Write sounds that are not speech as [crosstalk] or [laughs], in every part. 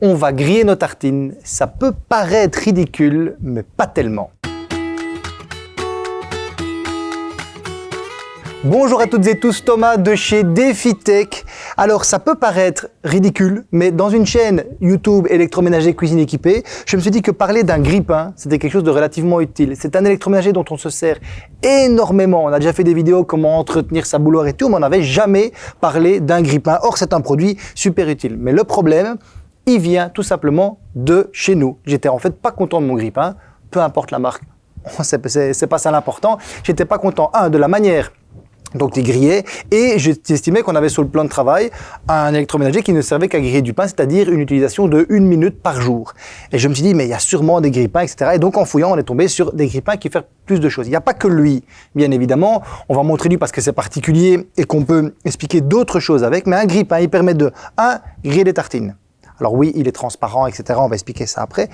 on va griller nos tartines. Ça peut paraître ridicule, mais pas tellement. Bonjour à toutes et tous, Thomas de chez DefiTech. Alors ça peut paraître ridicule, mais dans une chaîne YouTube électroménager cuisine équipée, je me suis dit que parler d'un grille-pain, c'était quelque chose de relativement utile. C'est un électroménager dont on se sert énormément. On a déjà fait des vidéos comment entretenir sa bouloire et tout, mais on n'avait jamais parlé d'un grille-pain. Or c'est un produit super utile. Mais le problème, il vient tout simplement de chez nous. J'étais en fait pas content de mon grille-pain, peu importe la marque. [laughs] C'est pas ça l'important. J'étais pas content, un, de la manière donc les grillés, et j'estimais qu'on avait sur le plan de travail un électroménager qui ne servait qu'à griller du pain, c'est-à-dire une utilisation de une minute par jour. Et je me suis dit, mais il y a sûrement des grille-pains, etc. Et donc en fouillant, on est tombé sur des grille-pains qui font plus de choses. Il n'y a pas que lui, bien évidemment. On va montrer lui parce que c'est particulier et qu'on peut expliquer d'autres choses avec, mais un grille-pain, il permet de, un, griller des tartines. Alors oui, il est transparent, etc. On va expliquer ça après.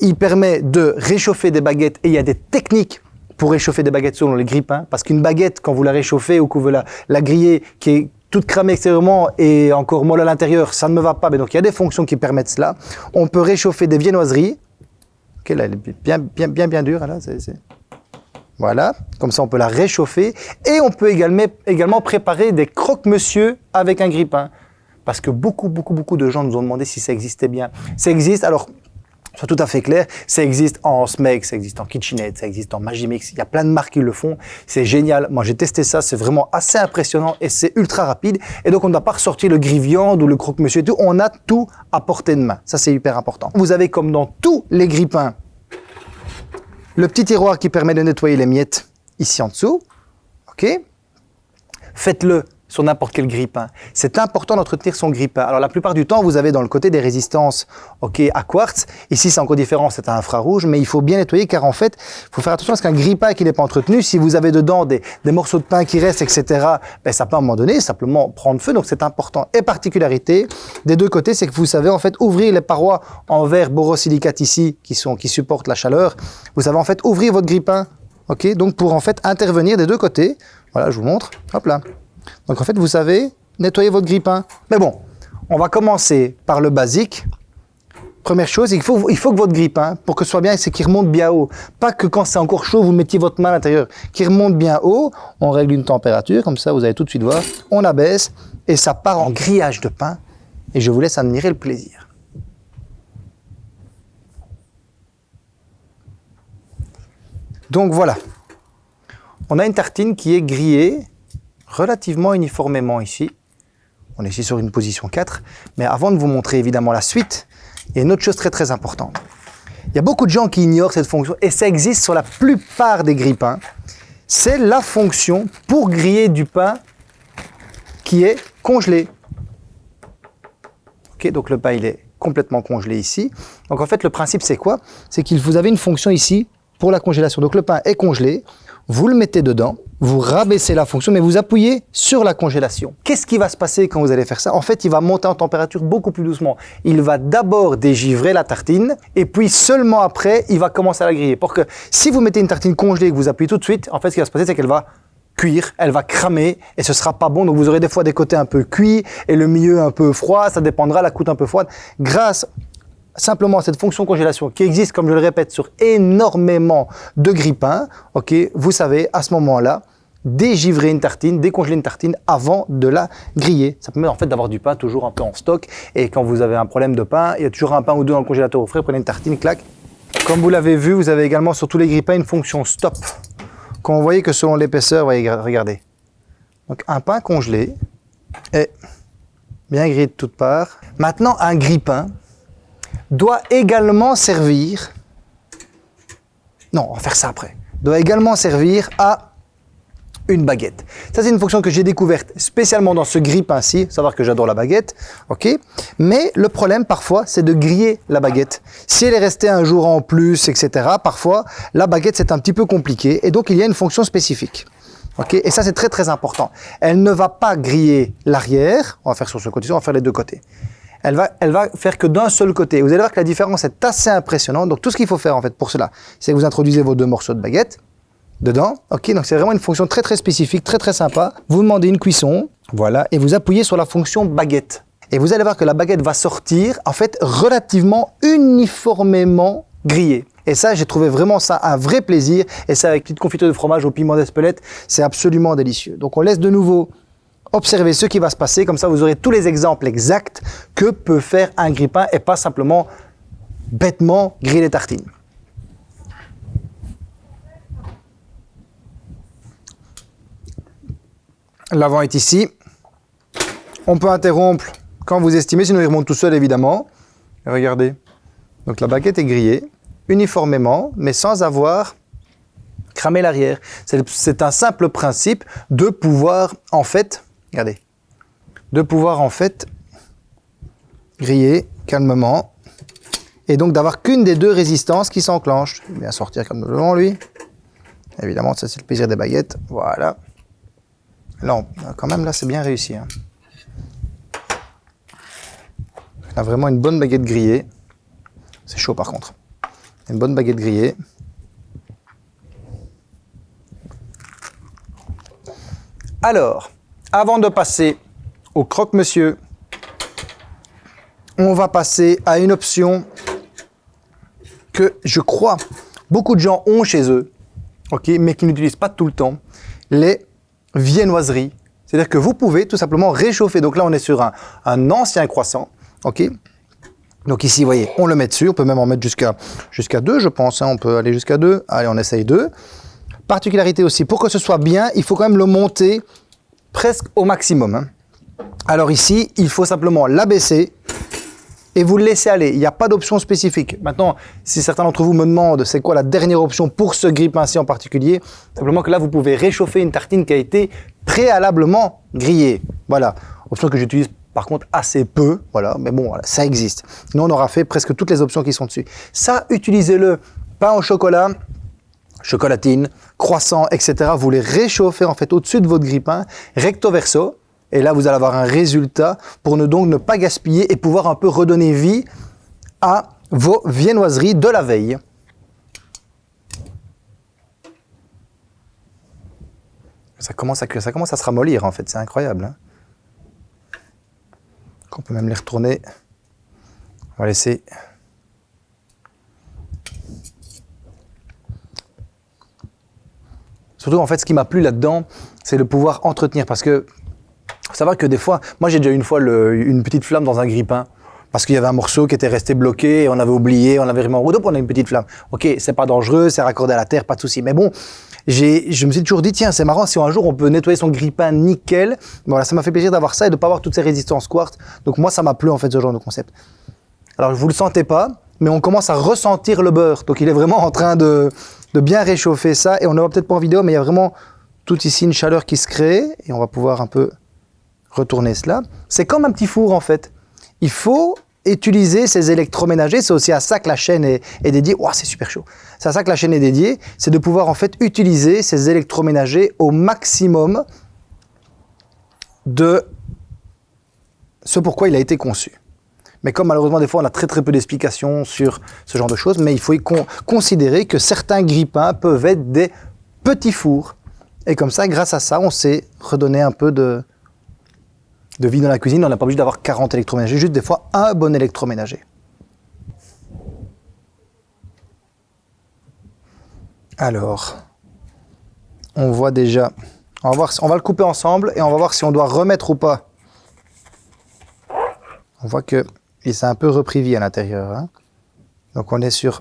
Il permet de réchauffer des baguettes et il y a des techniques pour réchauffer des baguettes selon les grippins. Parce qu'une baguette, quand vous la réchauffez ou que vous la, la grillez, qui est toute cramée extérieurement et encore molle à l'intérieur, ça ne me va pas. Mais donc il y a des fonctions qui permettent cela. On peut réchauffer des viennoiseries. Ok, là, elle est bien, bien, bien, bien dure. Là, Voilà, comme ça on peut la réchauffer. Et on peut également, également préparer des croque-monsieur avec un grippin. Parce que beaucoup, beaucoup, beaucoup de gens nous ont demandé si ça existait bien. Ça existe, alors soit tout à fait clair, ça existe en SMEG, ça existe en KitchenAid, ça existe en Magimix, il y a plein de marques qui le font, c'est génial. Moi j'ai testé ça, c'est vraiment assez impressionnant et c'est ultra rapide. Et donc on ne doit pas ressortir le gris-viande ou le croque-monsieur et tout, on a tout à portée de main. Ça c'est hyper important. Vous avez comme dans tous les grippins, le petit tiroir qui permet de nettoyer les miettes ici en dessous. Ok Faites-le sur n'importe quel grippin. C'est important d'entretenir son grippin. Alors la plupart du temps, vous avez dans le côté des résistances ok, à quartz. Ici, c'est encore différent, c'est un infrarouge, mais il faut bien nettoyer car en fait, il faut faire attention parce qu'un grippin qui n'est pas entretenu, si vous avez dedans des, morceaux de pain qui restent, etc., ben, ça peut à un moment donné simplement prendre feu, donc c'est important. Et particularité des deux côtés, c'est que vous savez en fait ouvrir les parois en verre borosilicate ici, qui, sont, qui supportent la chaleur. Vous savez en fait ouvrir votre grippin, ok, donc pour en fait intervenir des deux côtés. Voilà, je vous montre, hop là. Donc en fait, vous savez nettoyer votre grippin. Mais bon, on va commencer par le basique. Première chose, il faut, il faut que votre grippin, pour que ce soit bien, c'est qu'il remonte bien haut. Pas que quand c'est encore chaud, vous mettiez votre main à l'intérieur. Qu'il remonte bien haut, on règle une température, comme ça vous allez tout de suite voir. On abaisse et ça part en grillage de pain. Et je vous laisse admirer le plaisir. Donc voilà, on a une tartine qui est grillée relativement uniformément ici. On est ici sur une position 4. Mais avant de vous montrer évidemment la suite, il y a une autre chose très très importante. Il y a beaucoup de gens qui ignorent cette fonction et ça existe sur la plupart des grille-pains. C'est la fonction pour griller du pain qui est congelé. Ok, donc le pain il est complètement congelé ici. Donc en fait le principe c'est quoi? C'est que vous avez une fonction ici pour la congélation. Donc le pain est congelé, vous le mettez dedans, vous rabaissez la fonction, mais vous appuyez sur la congélation. Qu'est-ce qui va se passer quand vous allez faire ça? En fait, il va monter en température beaucoup plus doucement. Il va d'abord dégivrer la tartine, et puis seulement après, il va commencer à la griller. Pour que si vous mettez une tartine congelée et que vous appuyez tout de suite, en fait, ce qui va se passer, c'est qu'elle va cuire, elle va cramer et ce sera pas bon. Donc vous aurez des fois des côtés un peu cuits et le milieu un peu froid, ça dépendra, la coûte un peu froide. Grâce simplement cette fonction congélation qui existe, comme je le répète, sur énormément de grippins, ok, vous savez à ce moment-là dégivrer une tartine, décongeler une tartine avant de la griller. Ça permet en fait d'avoir du pain toujours un peu en stock et quand vous avez un problème de pain, il y a toujours un pain ou deux dans le congélateur au frais, prenez une tartine, clac. Comme vous l'avez vu, vous avez également sur tous les grippins une fonction stop. Quand vous voyez que selon l'épaisseur, regardez. Donc un pain congelé est bien grillé de toutes parts. Maintenant, un grille-pain doit également servir, non, on va faire ça après, doit également servir à une baguette. Ça, c'est une fonction que j'ai découverte spécialement dans ce grille-pain-ci, savoir que j'adore la baguette, ok? Mais le problème, parfois, c'est de griller la baguette. Si elle est restée un jour en plus, etc., parfois, la baguette, c'est un petit peu compliqué, et donc il y a une fonction spécifique. ok? Et ça, c'est très, très important. Elle ne va pas griller l'arrière, on va faire sur ce côté on va faire les deux côtés elle va, elle va faire que d'un seul côté. Vous allez voir que la différence est assez impressionnante. Donc tout ce qu'il faut faire en fait pour cela, c'est que vous introduisez vos deux morceaux de baguette dedans. Ok, donc c'est vraiment une fonction très très spécifique, très très sympa. Vous demandez une cuisson, voilà, et vous appuyez sur la fonction baguette. Et vous allez voir que la baguette va sortir, en fait, relativement uniformément grillée. Et ça, j'ai trouvé vraiment ça un vrai plaisir. Et ça, avec petite confiture de fromage au piment d'Espelette, c'est absolument délicieux. Donc, on laisse de nouveau observer ce qui va se passer. Comme ça, vous aurez tous les exemples exacts que peut faire un grille-pain et pas simplement bêtement griller les tartines. L'avant est ici. On peut interrompre quand vous estimez, sinon il remonte tout seul évidemment. regardez. Donc la baguette est grillée uniformément, mais sans avoir cramé l'arrière. C'est un simple principe de pouvoir en fait, regardez, de pouvoir en fait griller calmement et donc d'avoir qu'une des deux résistances qui s'enclenche. Il va sortir comme devant lui. Évidemment, ça c'est le plaisir des baguettes. Voilà. Non, quand même là c'est bien réussi. Hein. On a vraiment une bonne baguette grillée. C'est chaud par contre. Une bonne baguette grillée. Alors, avant de passer au croque-monsieur, on va passer à une option que je crois beaucoup de gens ont chez eux, mais qui n'utilisent pas tout le temps, les viennoiseries. C'est-à-dire que vous pouvez tout simplement réchauffer. Donc là, on est sur un, un ancien croissant, ok? Donc ici, vous voyez, on le met dessus, on peut même en mettre jusqu'à jusqu'à 2, je pense, hein. on peut aller jusqu'à 2. Allez, on essaye 2. Particularité aussi, pour que ce soit bien, il faut quand même le monter presque au maximum. Hein. Alors ici, il faut simplement l'abaisser et vous le laissez aller. Il n'y a pas d'option spécifique. Maintenant, si certains d'entre vous me demandent c'est quoi la dernière option pour ce grille-pain-ci en particulier, simplement que là, vous pouvez réchauffer une tartine qui a été préalablement grillée. Voilà, option que j'utilise par contre, assez peu, voilà, mais bon, ça existe. Nous, on aura fait presque toutes les options qui sont dessus. Ça, utilisez-le. Pain au chocolat, chocolatine, croissant, etc. Vous les réchauffez en fait au-dessus de votre grille-pain, recto verso. Et là, vous allez avoir un résultat pour ne donc ne pas gaspiller et pouvoir un peu redonner vie à vos viennoiseries de la veille. Ça commence à, ça commence à se ramollir en fait, c'est incroyable. Hein. On peut même les retourner. On va laisser Surtout, en fait, ce qui m'a plu là-dedans, c'est le pouvoir entretenir. Parce que, ça va que des fois, moi j'ai déjà une fois une petite flamme dans un grille-pain. Parce qu'il y avait un morceau qui était resté bloqué, et on avait oublié, on avait vraiment route, on a une petite flamme. Ok, c'est pas dangereux, c'est raccordé à la terre, pas de souci. Mais bon, je me suis toujours dit, tiens, c'est marrant, si un jour on peut nettoyer son grille-pain nickel, voilà, ça m'a fait plaisir d'avoir ça et de pas avoir toutes ces résistances quartz. Donc moi, ça m'a plu en fait ce genre de concept. Alors vous le sentez pas, mais on commence à ressentir le beurre. Donc il est vraiment en train de, de bien réchauffer ça. Et on ne voit peut-être pas en vidéo, mais il y a vraiment tout ici une chaleur qui se crée. Et on va pouvoir un peu retourner cela. C'est comme un petit four en fait. Il faut utiliser ces électroménagers, c'est aussi à ça que la chaîne est, dédiée. C'est super chaud. C'est à ça que la chaîne est dédiée, c'est de pouvoir en fait utiliser ces électroménagers au maximum de ce pourquoi il a été conçu. Mais comme malheureusement des fois on a très très peu d'explications sur ce genre de choses, mais il faut considérer que certains grippins peuvent être des petits fours. Et comme ça, grâce à ça, on sait redonner un peu de, de vie dans la cuisine, on n'a pas obligé d'avoir 40 électroménagers, juste des fois un bon électroménager. Alors, on voit déjà, on va, le couper ensemble et on va voir si on doit remettre ou pas. On voit que il s'est un peu repris vie à l'intérieur. Hein. Donc on est sur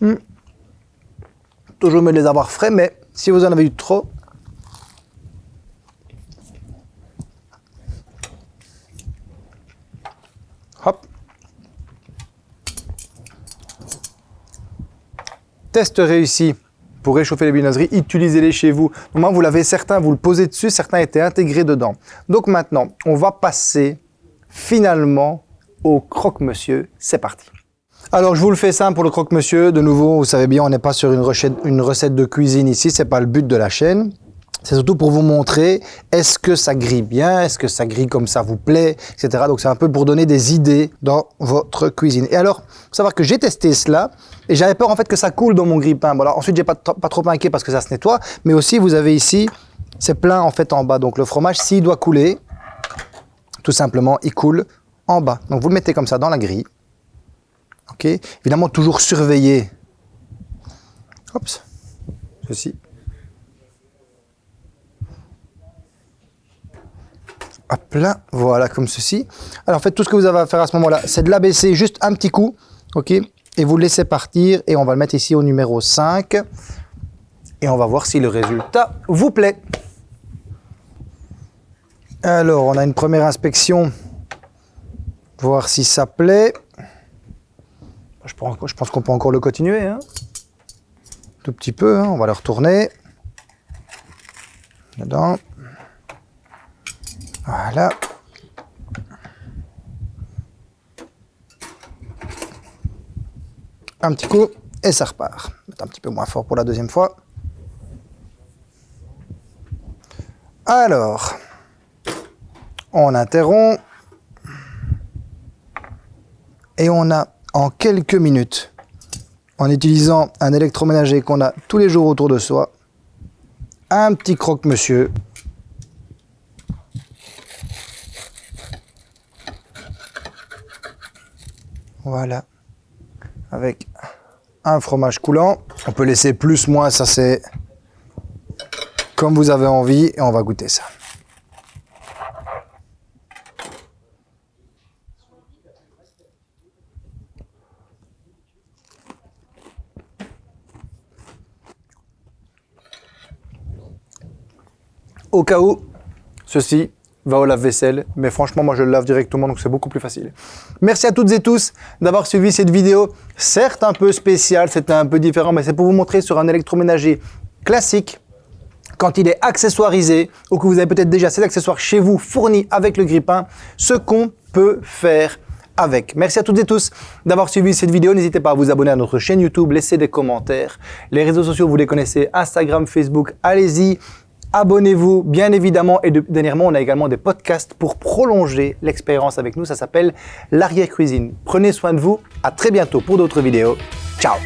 Hmm. Toujours mieux de les avoir frais, mais si vous en avez eu trop, hop. Test réussi pour réchauffer les viennoiseries, utilisez-les chez vous. Moi, vous l'avez certains, vous le posez dessus, certains étaient intégrés dedans. Donc maintenant, on va passer finalement au croque-monsieur. C'est parti. Alors, je vous le fais simple pour le croque-monsieur. De nouveau, vous savez bien, on n'est pas sur une recette, de cuisine ici. C'est pas le but de la chaîne. c'est surtout pour vous montrer est-ce que ça grille bien, est-ce que ça grille comme ça vous plaît, etc. Donc c'est un peu pour donner des idées dans votre cuisine. Et alors, faut savoir que j'ai testé cela et j'avais peur en fait que ça coule dans mon grille-pain. Bon, ensuite j'ai pas, pas trop inquiet parce que ça se nettoie, mais aussi vous avez ici, c'est plein en fait en bas. Donc le fromage, s'il doit couler, tout simplement, il coule en bas. Donc vous le mettez comme ça dans la grille. Évidemment toujours surveiller. Hop, ceci. Hop là, voilà, comme ceci. Alors, en fait, tout ce que vous avez à faire à ce moment-là, c'est de l'abaisser juste un petit coup, ok Et vous le laissez partir, et on va le mettre ici au numéro 5. Et on va voir si le résultat vous plaît. Alors, on a une première inspection, voir si ça plaît. Je pense qu'on peut encore le continuer, hein tout petit peu, hein. on va le retourner. Dedans. Voilà. Un petit coup et ça repart. un petit peu moins fort pour la deuxième fois. Alors, on interrompt et on a en quelques minutes, en utilisant un électroménager qu'on a tous les jours autour de soi, un petit croque-monsieur Voilà. Avec un fromage coulant. On peut laisser plus, moins, ça c'est comme vous avez envie. Et on va goûter ça. Au cas où, ceci va au lave-vaisselle. Mais franchement, moi, je le lave directement, donc c'est beaucoup plus facile. Merci à toutes et tous d'avoir suivi cette vidéo. Certes, un peu spéciale, c'était un peu différent, mais c'est pour vous montrer sur un électroménager classique, quand il est accessoirisé, ou que vous avez peut-être déjà cet accessoire chez vous fourni avec le grippin, ce qu'on peut faire avec. Merci à toutes et tous d'avoir suivi cette vidéo. N'hésitez pas à vous abonner à notre chaîne YouTube, laisser des commentaires. Les réseaux sociaux, vous les connaissez, Instagram, Facebook, allez-y. Abonnez-vous, bien évidemment. Et dernièrement, on a également des podcasts pour prolonger l'expérience avec nous. Ça s'appelle l'arrière-cuisine. Prenez soin de vous. À très bientôt pour d'autres vidéos. Ciao